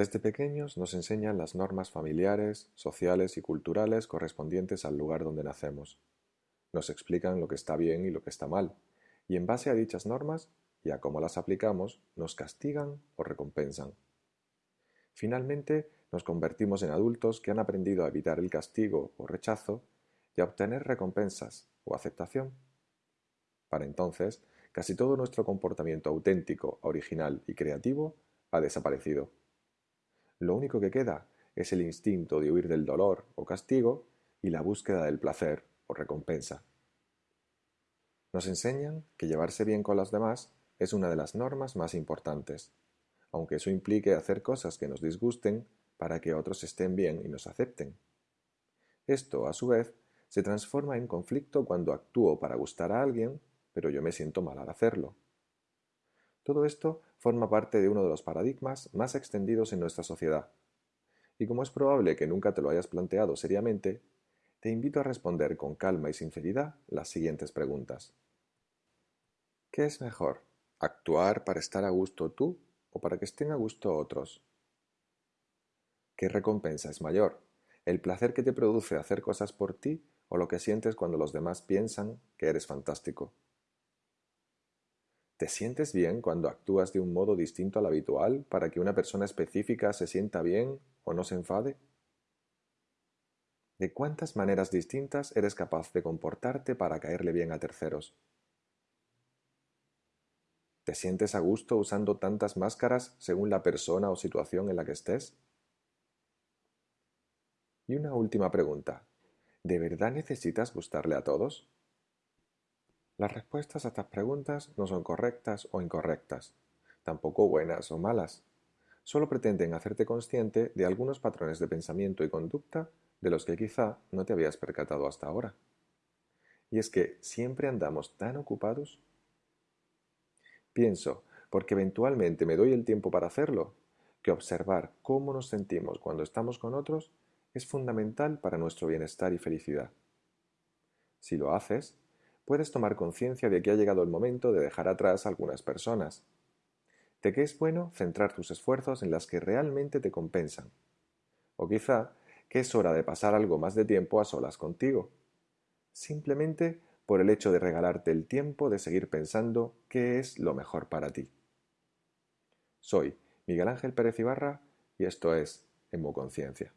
Desde pequeños nos enseñan las normas familiares, sociales y culturales correspondientes al lugar donde nacemos. Nos explican lo que está bien y lo que está mal, y en base a dichas normas y a cómo las aplicamos, nos castigan o recompensan. Finalmente, nos convertimos en adultos que han aprendido a evitar el castigo o rechazo y a obtener recompensas o aceptación. Para entonces, casi todo nuestro comportamiento auténtico, original y creativo ha desaparecido. Lo único que queda es el instinto de huir del dolor o castigo y la búsqueda del placer o recompensa. Nos enseñan que llevarse bien con los demás es una de las normas más importantes, aunque eso implique hacer cosas que nos disgusten para que otros estén bien y nos acepten. Esto, a su vez, se transforma en conflicto cuando actúo para gustar a alguien, pero yo me siento mal al hacerlo. Todo esto forma parte de uno de los paradigmas más extendidos en nuestra sociedad. Y como es probable que nunca te lo hayas planteado seriamente, te invito a responder con calma y sinceridad las siguientes preguntas. ¿Qué es mejor? ¿Actuar para estar a gusto tú o para que estén a gusto otros? ¿Qué recompensa es mayor? ¿El placer que te produce hacer cosas por ti o lo que sientes cuando los demás piensan que eres fantástico? ¿Te sientes bien cuando actúas de un modo distinto al habitual para que una persona específica se sienta bien o no se enfade? ¿De cuántas maneras distintas eres capaz de comportarte para caerle bien a terceros? ¿Te sientes a gusto usando tantas máscaras según la persona o situación en la que estés? Y una última pregunta. ¿De verdad necesitas gustarle a todos? Las respuestas a estas preguntas no son correctas o incorrectas, tampoco buenas o malas. Solo pretenden hacerte consciente de algunos patrones de pensamiento y conducta de los que quizá no te habías percatado hasta ahora. Y es que siempre andamos tan ocupados. Pienso, porque eventualmente me doy el tiempo para hacerlo, que observar cómo nos sentimos cuando estamos con otros es fundamental para nuestro bienestar y felicidad. Si lo haces, puedes tomar conciencia de que ha llegado el momento de dejar atrás algunas personas, de que es bueno centrar tus esfuerzos en las que realmente te compensan, o quizá que es hora de pasar algo más de tiempo a solas contigo, simplemente por el hecho de regalarte el tiempo de seguir pensando qué es lo mejor para ti. Soy Miguel Ángel Pérez Ibarra y esto es Conciencia.